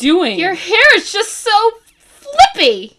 doing? Your hair is just so flippy.